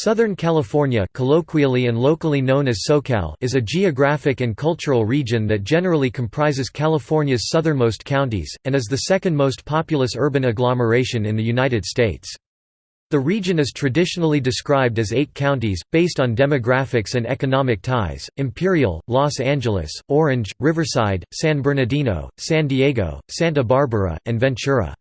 Southern California colloquially and locally known as SoCal is a geographic and cultural region that generally comprises California's southernmost counties, and is the second most populous urban agglomeration in the United States. The region is traditionally described as eight counties, based on demographics and economic ties, Imperial, Los Angeles, Orange, Riverside, San Bernardino, San Diego, Santa Barbara, and Ventura.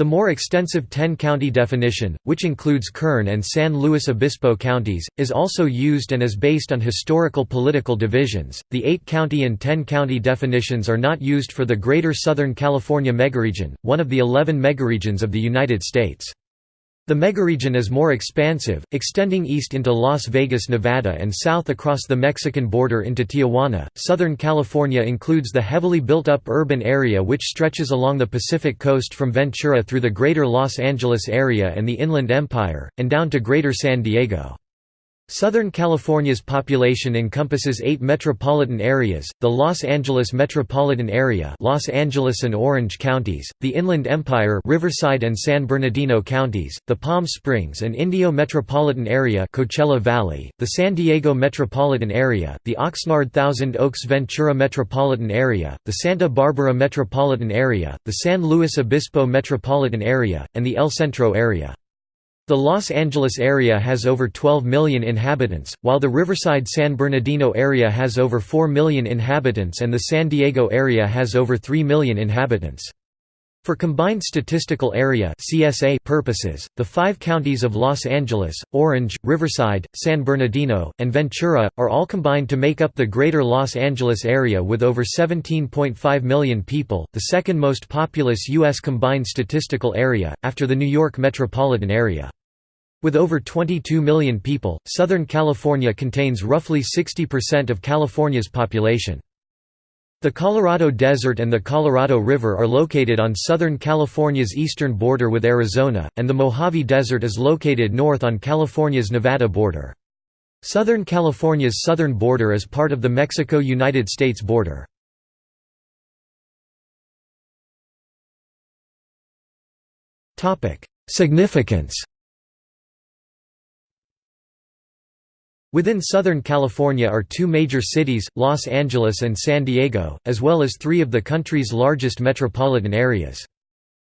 The more extensive 10-county definition, which includes Kern and San Luis Obispo counties, is also used and is based on historical political divisions. The 8-county and 10-county definitions are not used for the Greater Southern California megaregion, one of the 11 megaregions of the United States. The megaregion is more expansive, extending east into Las Vegas, Nevada and south across the Mexican border into Tijuana. Southern California includes the heavily built up urban area which stretches along the Pacific coast from Ventura through the greater Los Angeles area and the Inland Empire, and down to greater San Diego. Southern California's population encompasses eight metropolitan areas, the Los Angeles metropolitan area Los Angeles and Orange counties, the Inland Empire Riverside and San Bernardino counties, the Palm Springs and Indio metropolitan area Coachella Valley, the San Diego metropolitan area, the Oxnard Thousand Oaks Ventura metropolitan area, the Santa Barbara metropolitan area, the San Luis Obispo metropolitan area, and the El Centro area. The Los Angeles area has over 12 million inhabitants, while the Riverside-San Bernardino area has over 4 million inhabitants and the San Diego area has over 3 million inhabitants. For combined statistical area (CSA) purposes, the five counties of Los Angeles, Orange, Riverside, San Bernardino, and Ventura are all combined to make up the Greater Los Angeles area with over 17.5 million people, the second most populous U.S. combined statistical area, after the New York metropolitan area. With over 22 million people, Southern California contains roughly 60% of California's population. The Colorado Desert and the Colorado River are located on Southern California's eastern border with Arizona, and the Mojave Desert is located north on California's Nevada border. Southern California's southern border is part of the Mexico–United States border. Significance Within Southern California are two major cities, Los Angeles and San Diego, as well as three of the country's largest metropolitan areas.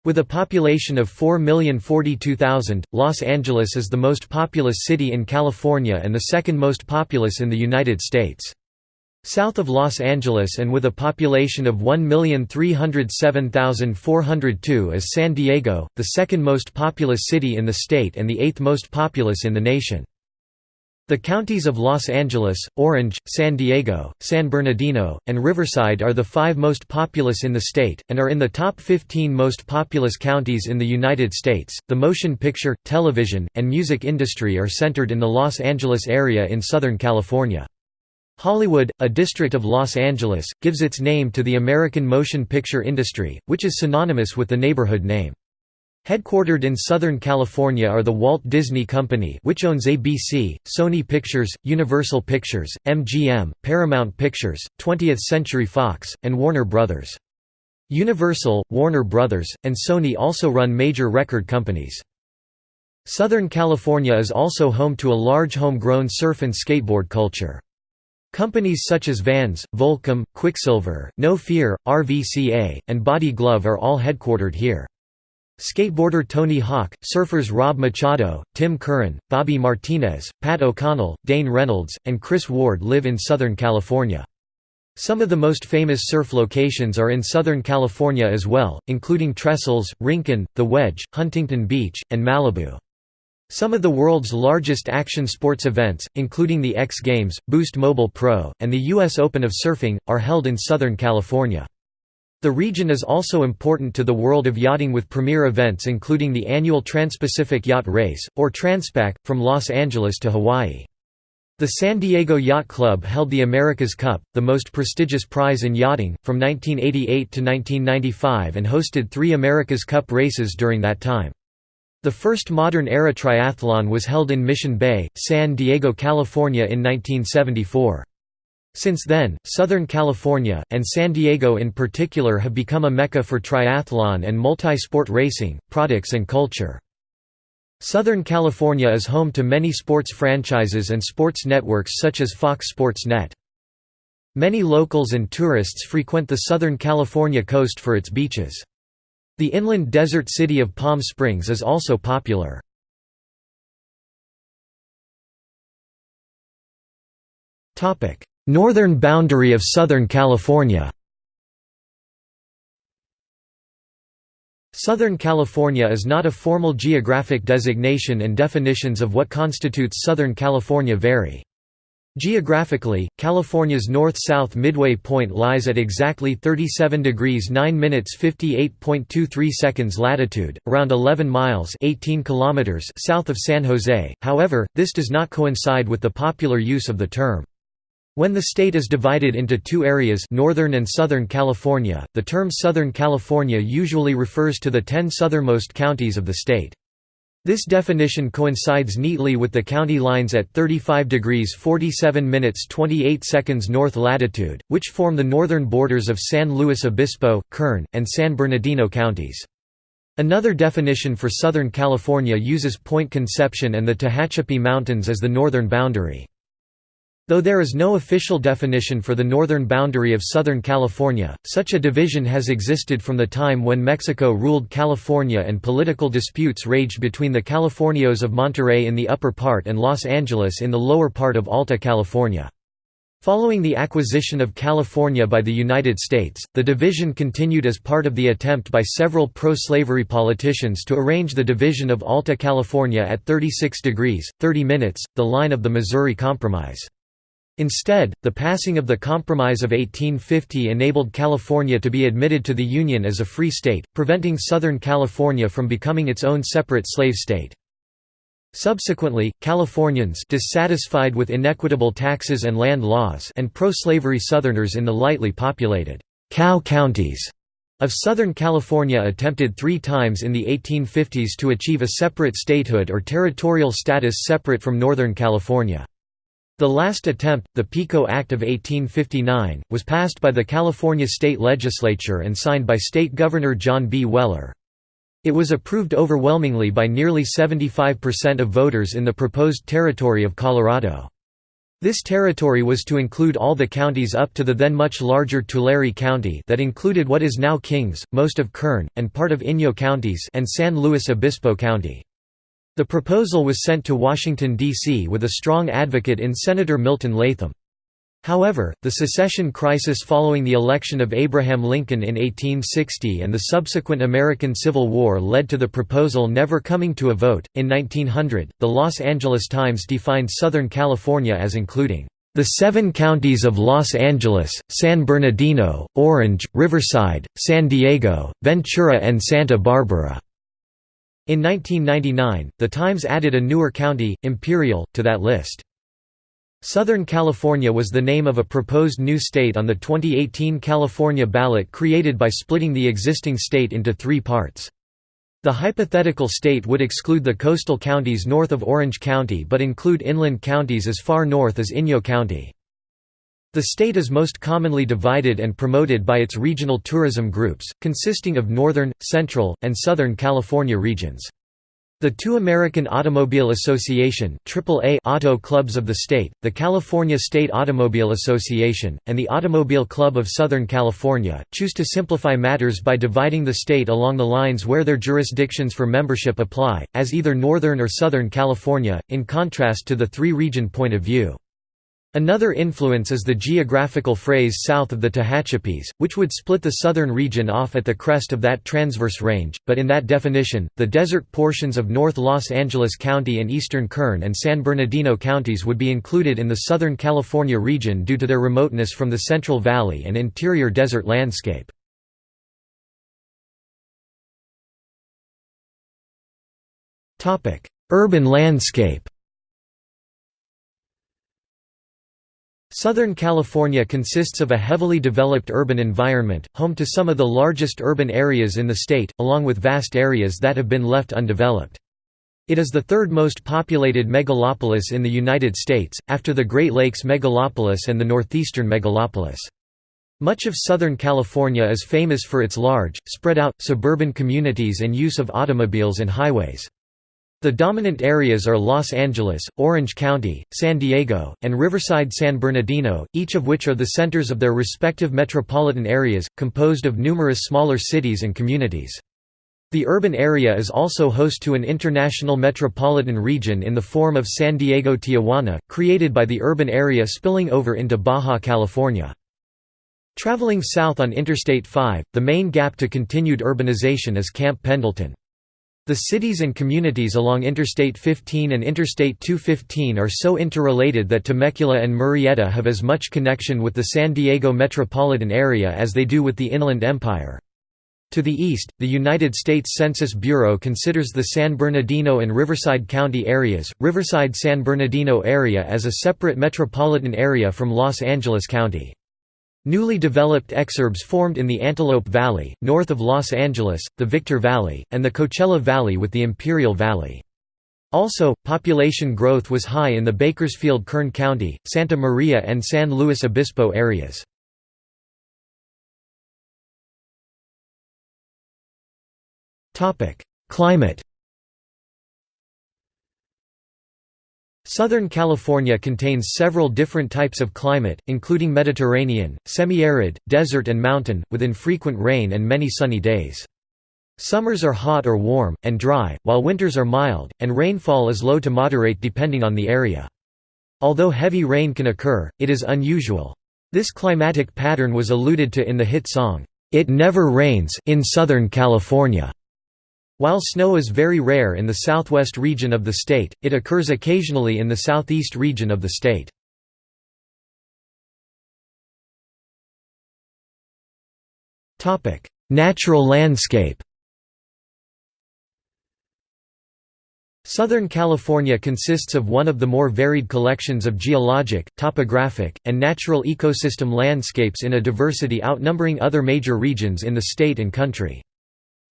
With a population of 4,042,000, Los Angeles is the most populous city in California and the second most populous in the United States. South of Los Angeles and with a population of 1,307,402 is San Diego, the second most populous city in the state and the eighth most populous in the nation. The counties of Los Angeles, Orange, San Diego, San Bernardino, and Riverside are the five most populous in the state, and are in the top 15 most populous counties in the United States. The motion picture, television, and music industry are centered in the Los Angeles area in Southern California. Hollywood, a district of Los Angeles, gives its name to the American motion picture industry, which is synonymous with the neighborhood name. Headquartered in Southern California are the Walt Disney Company which owns ABC, Sony Pictures, Universal Pictures, MGM, Paramount Pictures, 20th Century Fox, and Warner Brothers. Universal, Warner Brothers, and Sony also run major record companies. Southern California is also home to a large homegrown surf and skateboard culture. Companies such as Vans, Volcom, Quiksilver, No Fear, RVCA, and Body Glove are all headquartered here. Skateboarder Tony Hawk, surfers Rob Machado, Tim Curran, Bobby Martinez, Pat O'Connell, Dane Reynolds, and Chris Ward live in Southern California. Some of the most famous surf locations are in Southern California as well, including Trestles, Rincon, The Wedge, Huntington Beach, and Malibu. Some of the world's largest action sports events, including the X Games, Boost Mobile Pro, and the U.S. Open of Surfing, are held in Southern California. The region is also important to the world of yachting with premier events including the annual Trans-Pacific Yacht Race, or Transpac, from Los Angeles to Hawaii. The San Diego Yacht Club held the America's Cup, the most prestigious prize in yachting, from 1988 to 1995 and hosted three America's Cup races during that time. The first modern-era triathlon was held in Mission Bay, San Diego, California in 1974. Since then, Southern California, and San Diego in particular have become a mecca for triathlon and multi-sport racing, products and culture. Southern California is home to many sports franchises and sports networks such as Fox Sports Net. Many locals and tourists frequent the Southern California coast for its beaches. The inland desert city of Palm Springs is also popular. Northern boundary of Southern California Southern California is not a formal geographic designation and definitions of what constitutes Southern California vary. Geographically, California's north-south midway point lies at exactly 37 degrees 9 minutes 58.23 seconds latitude, around 11 miles 18 kilometers south of San Jose, however, this does not coincide with the popular use of the term. When the state is divided into two areas Northern and Southern California, the term Southern California usually refers to the ten southernmost counties of the state. This definition coincides neatly with the county lines at 35 degrees 47 minutes 28 seconds north latitude, which form the northern borders of San Luis Obispo, Kern, and San Bernardino counties. Another definition for Southern California uses Point Conception and the Tehachapi Mountains as the northern boundary. Though there is no official definition for the northern boundary of Southern California, such a division has existed from the time when Mexico ruled California and political disputes raged between the Californios of Monterey in the upper part and Los Angeles in the lower part of Alta California. Following the acquisition of California by the United States, the division continued as part of the attempt by several pro-slavery politicians to arrange the division of Alta California at 36 degrees, 30 minutes, the line of the Missouri Compromise. Instead, the passing of the Compromise of 1850 enabled California to be admitted to the Union as a free state, preventing Southern California from becoming its own separate slave state. Subsequently, Californians dissatisfied with inequitable taxes and land laws and pro-slavery Southerners in the lightly populated «cow counties» of Southern California attempted three times in the 1850s to achieve a separate statehood or territorial status separate from Northern California. The last attempt, the PICO Act of 1859, was passed by the California state legislature and signed by State Governor John B. Weller. It was approved overwhelmingly by nearly 75% of voters in the proposed territory of Colorado. This territory was to include all the counties up to the then much larger Tulare County that included what is now Kings, most of Kern, and part of Inyo counties and San Luis Obispo County. The proposal was sent to Washington, D.C. with a strong advocate in Senator Milton Latham. However, the secession crisis following the election of Abraham Lincoln in 1860 and the subsequent American Civil War led to the proposal never coming to a vote. In 1900, the Los Angeles Times defined Southern California as including the seven counties of Los Angeles, San Bernardino, Orange, Riverside, San Diego, Ventura, and Santa Barbara. In 1999, The Times added a newer county, Imperial, to that list. Southern California was the name of a proposed new state on the 2018 California ballot created by splitting the existing state into three parts. The hypothetical state would exclude the coastal counties north of Orange County but include inland counties as far north as Inyo County. The state is most commonly divided and promoted by its regional tourism groups, consisting of Northern, Central, and Southern California regions. The two American Automobile Association AAA auto clubs of the state, the California State Automobile Association, and the Automobile Club of Southern California, choose to simplify matters by dividing the state along the lines where their jurisdictions for membership apply, as either Northern or Southern California, in contrast to the three-region point of view. Another influence is the geographical phrase south of the Tehachapis, which would split the southern region off at the crest of that transverse range, but in that definition, the desert portions of North Los Angeles County and eastern Kern and San Bernardino counties would be included in the Southern California region due to their remoteness from the Central Valley and interior desert landscape. Urban landscape Southern California consists of a heavily developed urban environment, home to some of the largest urban areas in the state, along with vast areas that have been left undeveloped. It is the third most populated megalopolis in the United States, after the Great Lakes megalopolis and the northeastern megalopolis. Much of Southern California is famous for its large, spread-out, suburban communities and use of automobiles and highways. The dominant areas are Los Angeles, Orange County, San Diego, and Riverside San Bernardino, each of which are the centers of their respective metropolitan areas, composed of numerous smaller cities and communities. The urban area is also host to an international metropolitan region in the form of San Diego-Tijuana, created by the urban area spilling over into Baja California. Traveling south on Interstate 5, the main gap to continued urbanization is Camp Pendleton. The cities and communities along Interstate 15 and Interstate 215 are so interrelated that Temecula and Murrieta have as much connection with the San Diego metropolitan area as they do with the Inland Empire. To the east, the United States Census Bureau considers the San Bernardino and Riverside County areas, Riverside-San Bernardino area as a separate metropolitan area from Los Angeles County. Newly developed exurbs formed in the Antelope Valley, north of Los Angeles, the Victor Valley, and the Coachella Valley with the Imperial Valley. Also, population growth was high in the Bakersfield-Kern County, Santa Maria and San Luis Obispo areas. Climate Southern California contains several different types of climate, including Mediterranean, semi-arid, desert and mountain, with infrequent rain and many sunny days. Summers are hot or warm, and dry, while winters are mild, and rainfall is low to moderate depending on the area. Although heavy rain can occur, it is unusual. This climatic pattern was alluded to in the hit song, "'It Never Rains' in Southern California'. While snow is very rare in the southwest region of the state, it occurs occasionally in the southeast region of the state. Natural landscape Southern California consists of one of the more varied collections of geologic, topographic, and natural ecosystem landscapes in a diversity outnumbering other major regions in the state and country.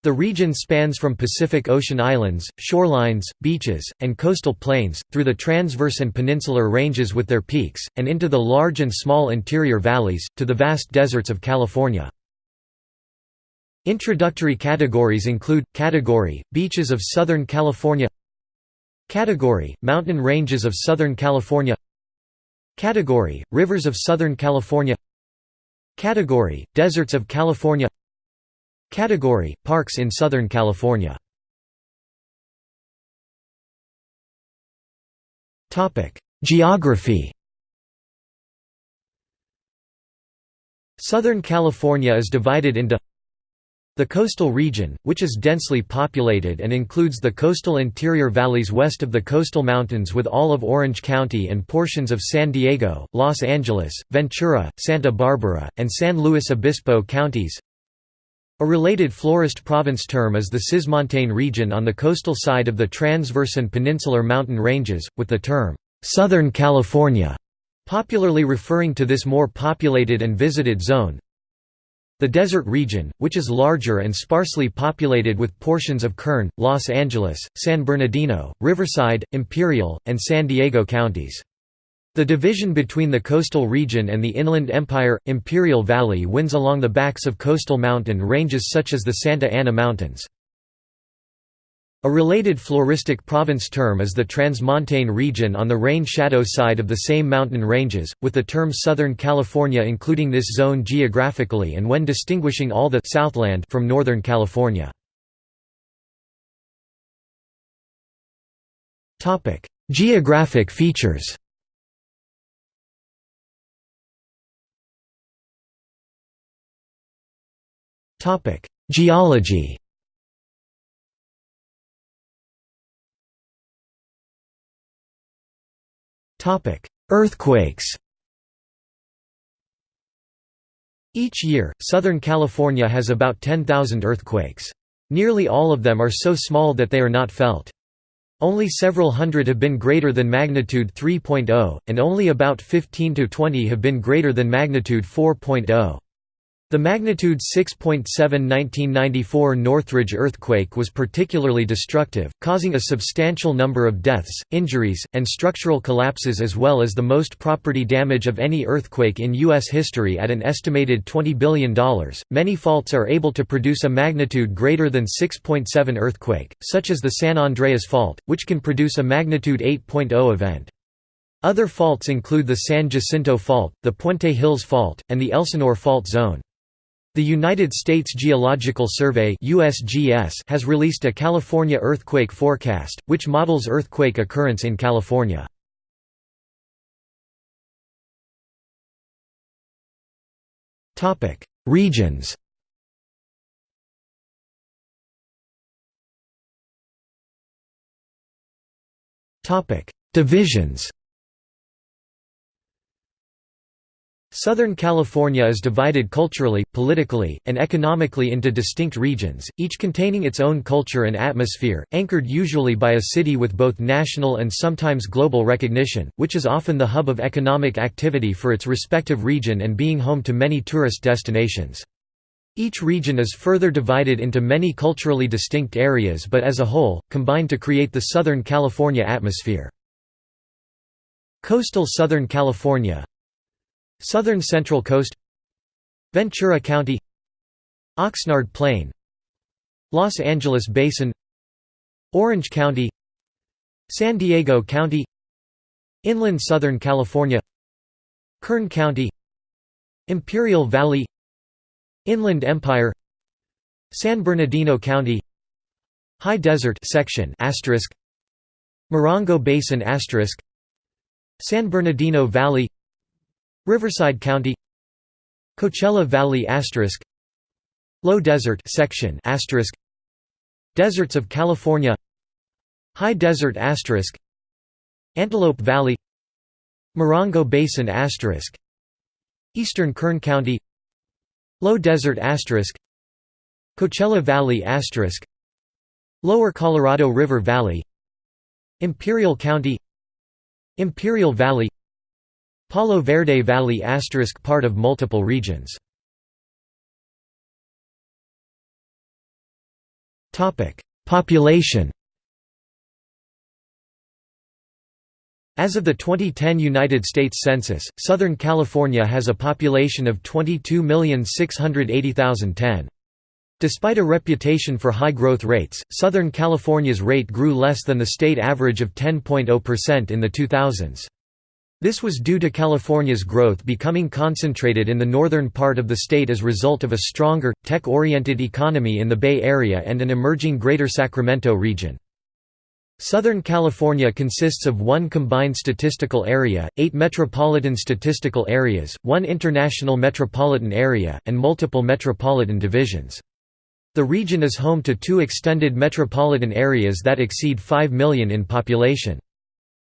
The region spans from Pacific Ocean islands, shorelines, beaches, and coastal plains, through the transverse and peninsular ranges with their peaks, and into the large and small interior valleys, to the vast deserts of California. Introductory categories include, Category, Beaches of Southern California Category, Mountain Ranges of Southern California Category, Rivers of Southern California Category, Deserts of California Category: Parks in Southern California. Topic: Geography. Southern California is divided into the coastal region, which is densely populated and includes the coastal interior valleys west of the coastal mountains with all of Orange County and portions of San Diego, Los Angeles, Ventura, Santa Barbara, and San Luis Obispo counties a related florist province term is the Cismontane region on the coastal side of the transverse and peninsular mountain ranges, with the term, "'Southern California' popularly referring to this more populated and visited zone. The desert region, which is larger and sparsely populated with portions of Kern, Los Angeles, San Bernardino, Riverside, Imperial, and San Diego counties. The division between the coastal region and the Inland Empire – Imperial Valley winds along the backs of coastal mountain ranges such as the Santa Ana Mountains. A related floristic province term is the Transmontane region on the rain-shadow side of the same mountain ranges, with the term Southern California including this zone geographically and when distinguishing all the Southland from Northern California. Geographic features Geology Earthquakes Each year, Southern California has about 10,000 earthquakes. Nearly all of them are so small that they are not felt. Only several hundred have been greater than magnitude 3.0, and only about 15 to 20 have been greater than magnitude 4.0. The magnitude 6.7 1994 Northridge earthquake was particularly destructive, causing a substantial number of deaths, injuries, and structural collapses as well as the most property damage of any earthquake in U.S. history at an estimated $20 billion. Many faults are able to produce a magnitude greater than 6.7 earthquake, such as the San Andreas Fault, which can produce a magnitude 8.0 event. Other faults include the San Jacinto Fault, the Puente Hills Fault, and the Elsinore Fault Zone. The United States Geological Survey USGS has released a California earthquake forecast, which models earthquake occurrence in California. Regions Divisions Southern California is divided culturally, politically, and economically into distinct regions, each containing its own culture and atmosphere, anchored usually by a city with both national and sometimes global recognition, which is often the hub of economic activity for its respective region and being home to many tourist destinations. Each region is further divided into many culturally distinct areas but as a whole, combine to create the Southern California atmosphere. Coastal Southern California Southern Central Coast Ventura County Oxnard Plain Los Angeles Basin Orange County San Diego County Inland Southern California Kern County Imperial Valley Inland Empire San Bernardino County High Desert section Morongo Basin San Bernardino Valley Riverside County Coachella Valley asterisk Low Desert section asterisk Deserts of California High Desert asterisk Antelope Valley Morongo Basin asterisk Eastern Kern County Low Desert asterisk Coachella Valley asterisk Lower Colorado River Valley Imperial County Imperial Valley Palo Verde Valley asterisk part of multiple regions. Population As of the 2010 United States Census, Southern California has a population of 22,680,010. Despite a reputation for high growth rates, Southern California's rate grew less than the state average of 10.0% in the 2000s. This was due to California's growth becoming concentrated in the northern part of the state as a result of a stronger, tech-oriented economy in the Bay Area and an emerging Greater Sacramento region. Southern California consists of one combined statistical area, eight metropolitan statistical areas, one international metropolitan area, and multiple metropolitan divisions. The region is home to two extended metropolitan areas that exceed 5 million in population.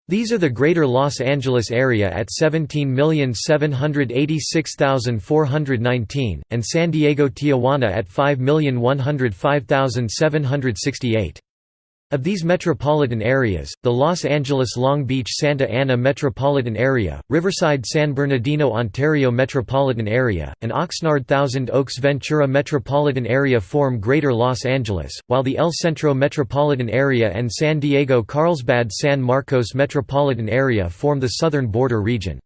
These are the Greater Los Angeles area at 17,786,419, and San Diego-Tijuana at 5,105,768. Of these metropolitan areas, the Los Angeles-Long Beach-Santa Ana Metropolitan Area, Riverside-San Bernardino-Ontario Metropolitan Area, and Oxnard-Thousand Oaks-Ventura Metropolitan Area form Greater Los Angeles, while the El Centro Metropolitan Area and San Diego-Carlsbad-San Marcos Metropolitan Area form the southern border region.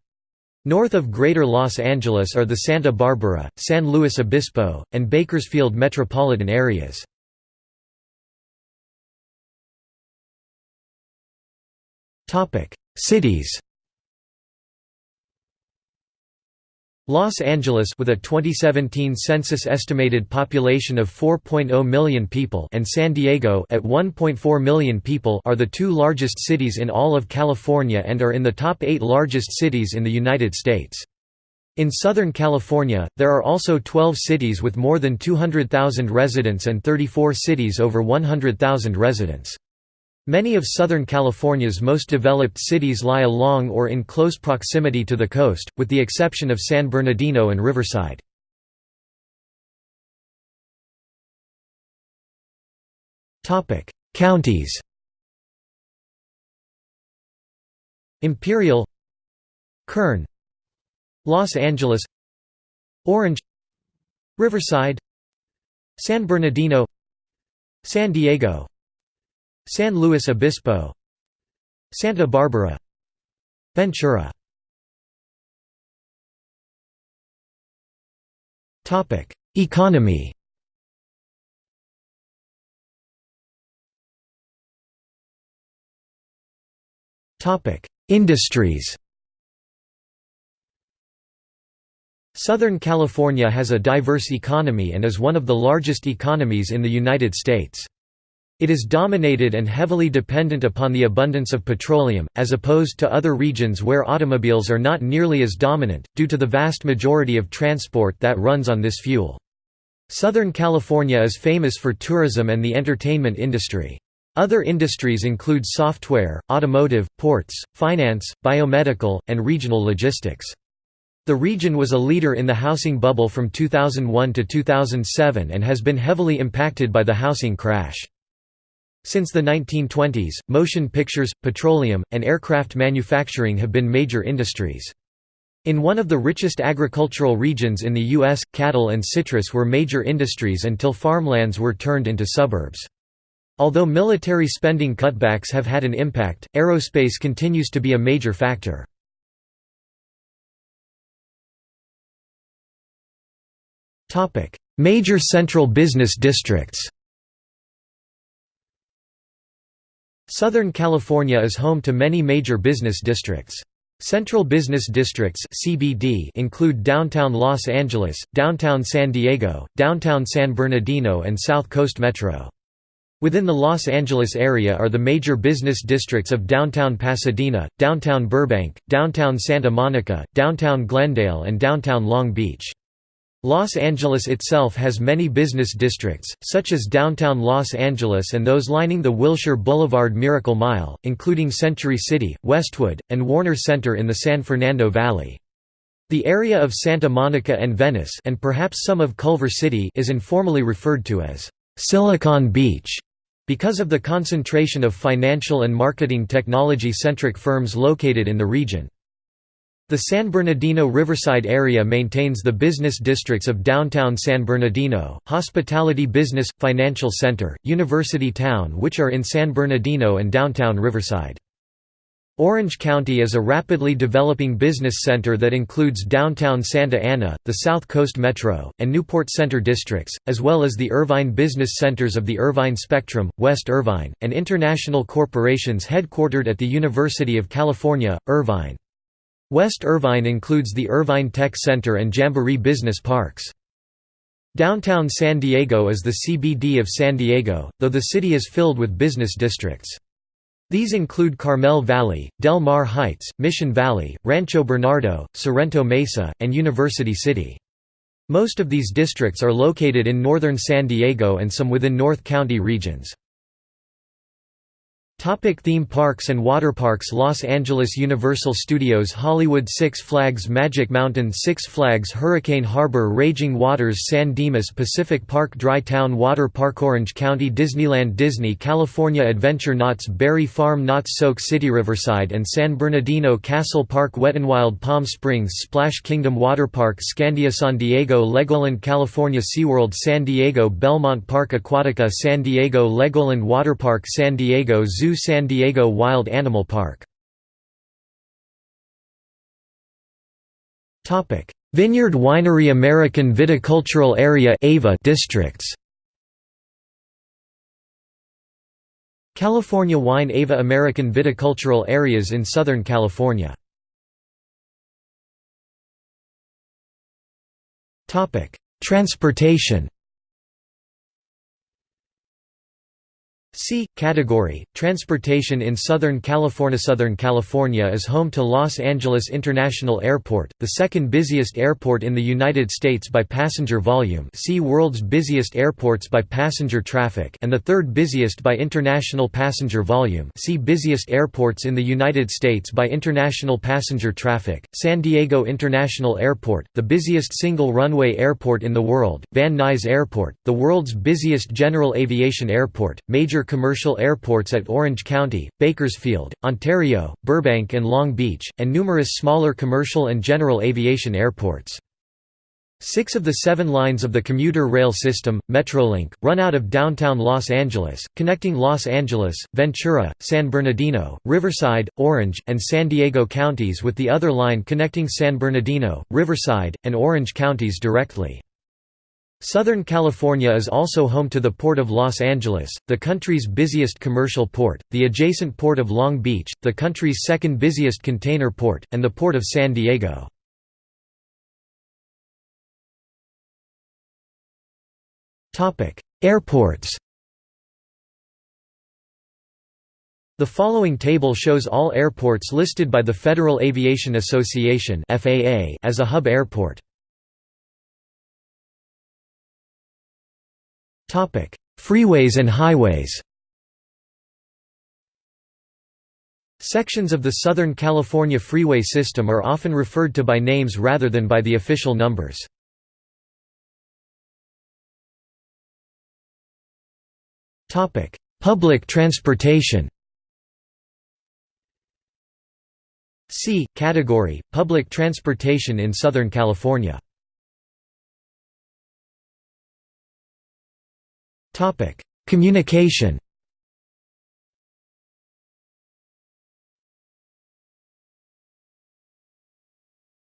North of Greater Los Angeles are the Santa Barbara, San Luis Obispo, and Bakersfield metropolitan areas. Topic: Cities. Los Angeles with a 2017 census estimated population of 4.0 million people and San Diego at 1.4 million people are the two largest cities in all of California and are in the top 8 largest cities in the United States. In Southern California, there are also 12 cities with more than 200,000 residents and 34 cities over 100,000 residents. Many of Southern California's most developed cities lie along or in close proximity to the coast, with the exception of San Bernardino and Riverside. Counties Imperial Kern Los Angeles Orange Riverside San Bernardino San Diego San Luis Obispo. Santa Barbara. Ventura. Economy. Industries. Southern California has a diverse economy and is one of the largest economies in the United States. It is dominated and heavily dependent upon the abundance of petroleum, as opposed to other regions where automobiles are not nearly as dominant, due to the vast majority of transport that runs on this fuel. Southern California is famous for tourism and the entertainment industry. Other industries include software, automotive, ports, finance, biomedical, and regional logistics. The region was a leader in the housing bubble from 2001 to 2007 and has been heavily impacted by the housing crash. Since the 1920s, motion pictures, petroleum, and aircraft manufacturing have been major industries. In one of the richest agricultural regions in the U.S., cattle and citrus were major industries until farmlands were turned into suburbs. Although military spending cutbacks have had an impact, aerospace continues to be a major factor. Major central business districts Southern California is home to many major business districts. Central Business Districts (CBD) include downtown Los Angeles, downtown San Diego, downtown San Bernardino and South Coast Metro. Within the Los Angeles area are the major business districts of downtown Pasadena, downtown Burbank, downtown Santa Monica, downtown Glendale and downtown Long Beach. Los Angeles itself has many business districts, such as downtown Los Angeles and those lining the Wilshire Boulevard Miracle Mile, including Century City, Westwood, and Warner Center in the San Fernando Valley. The area of Santa Monica and Venice and perhaps some of Culver City is informally referred to as Silicon Beach because of the concentration of financial and marketing technology-centric firms located in the region. The San Bernardino Riverside area maintains the business districts of downtown San Bernardino, Hospitality Business – Financial Center, University Town which are in San Bernardino and downtown Riverside. Orange County is a rapidly developing business center that includes downtown Santa Ana, the South Coast Metro, and Newport Center districts, as well as the Irvine business centers of the Irvine Spectrum, West Irvine, and international corporations headquartered at the University of California, Irvine. West Irvine includes the Irvine Tech Center and Jamboree Business Parks. Downtown San Diego is the CBD of San Diego, though the city is filled with business districts. These include Carmel Valley, Del Mar Heights, Mission Valley, Rancho Bernardo, Sorrento Mesa, and University City. Most of these districts are located in northern San Diego and some within North County regions. Topic theme parks and waterparks Los Angeles Universal Studios Hollywood Six Flags Magic Mountain Six Flags Hurricane Harbor Raging Waters San Dimas Pacific Park Dry Town Water Park Orange County Disneyland Disney California Adventure Knott's Berry Farm Knott's Soak City Riverside and San Bernardino Castle Park Wet Wild Palm Springs Splash Kingdom Water Park Scandia San Diego Legoland California SeaWorld San Diego Belmont Park Aquatica San Diego Legoland Water Park San Diego Zoo Zoo San Diego Wild Animal Park. Vineyard Winery American Viticultural Area AVA districts. California Wine Ava American Viticultural Areas in Southern California. Transportation C. Category, Transportation in Southern California Southern California is home to Los Angeles International Airport, the second busiest airport in the United States by passenger volume see World's busiest airports by passenger traffic and the third busiest by international passenger volume see busiest airports in the United States by international passenger traffic, San Diego International Airport, the busiest single runway airport in the world, Van Nuys Airport, the world's busiest general aviation airport, major commercial airports at Orange County, Bakersfield, Ontario, Burbank and Long Beach, and numerous smaller commercial and general aviation airports. Six of the seven lines of the commuter rail system, Metrolink, run out of downtown Los Angeles, connecting Los Angeles, Ventura, San Bernardino, Riverside, Orange, and San Diego counties with the other line connecting San Bernardino, Riverside, and Orange counties directly. Southern California is also home to the Port of Los Angeles, the country's busiest commercial port, the adjacent Port of Long Beach, the country's second busiest container port, and the Port of San Diego. Airports The following table shows all airports listed by the Federal Aviation Association as a hub airport. Freeways and highways Sections of the Southern California freeway system are often referred to by names rather than by the official numbers. Topic: Public transportation. C category: Public transportation in Southern California. Topic: Communication.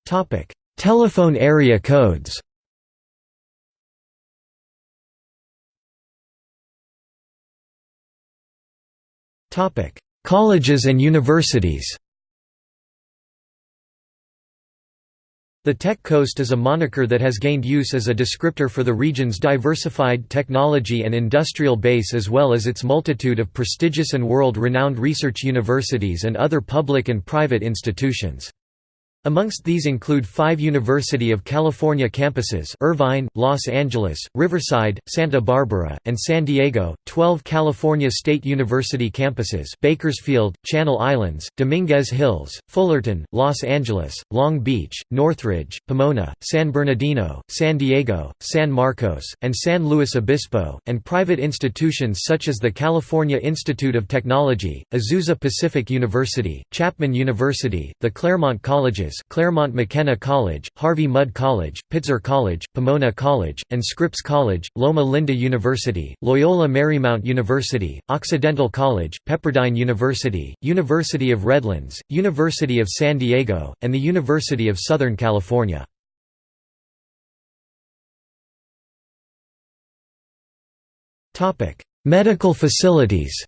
Topic: Telephone area codes. Topic: Colleges and universities The Tech Coast is a moniker that has gained use as a descriptor for the region's diversified technology and industrial base as well as its multitude of prestigious and world-renowned research universities and other public and private institutions. Amongst these include five University of California campuses Irvine, Los Angeles, Riverside, Santa Barbara, and San Diego, 12 California State University campuses Bakersfield, Channel Islands, Dominguez Hills, Fullerton, Los Angeles, Long Beach, Northridge, Pomona, San Bernardino, San Diego, San Marcos, and San Luis Obispo, and private institutions such as the California Institute of Technology, Azusa Pacific University, Chapman University, the Claremont Colleges Claremont McKenna College, Harvey Mudd College, Pitzer College, Pomona College, and Scripps College, Loma Linda University, Loyola Marymount University, Occidental College, Pepperdine University, University of Redlands, University of San Diego, and the University of Southern California. Medical facilities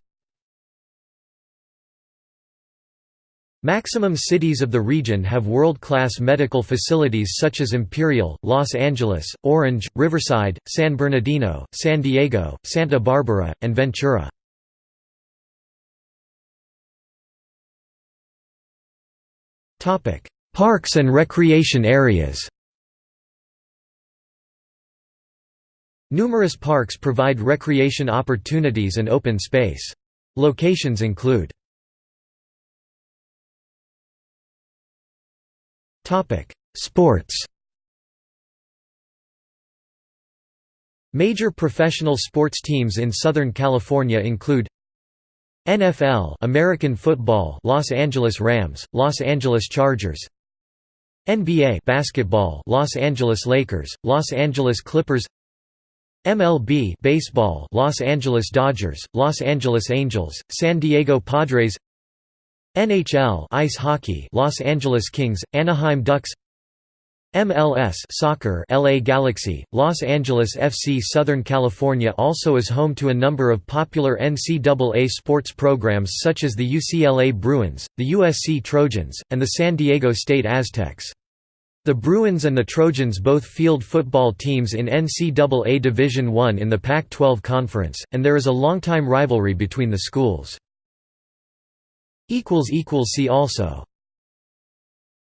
Maximum cities of the region have world-class medical facilities such as Imperial, Los Angeles, Orange, Riverside, San Bernardino, San Diego, Santa Barbara, and Ventura. Parks and recreation areas Numerous parks provide recreation opportunities and open space. Locations include Sports Major professional sports teams in Southern California include NFL American Football Los Angeles Rams, Los Angeles Chargers NBA basketball Los Angeles Lakers, Los Angeles Clippers MLB baseball Los Angeles Dodgers, Los Angeles Angels, San Diego Padres NHL ice hockey Los Angeles Kings, Anaheim Ducks MLS soccer LA Galaxy, Los Angeles FC Southern California also is home to a number of popular NCAA sports programs such as the UCLA Bruins, the USC Trojans, and the San Diego State Aztecs. The Bruins and the Trojans both field football teams in NCAA Division I in the Pac-12 Conference, and there is a longtime rivalry between the schools. See also